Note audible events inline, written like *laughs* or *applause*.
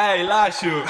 É, Ei, Lacho! *laughs*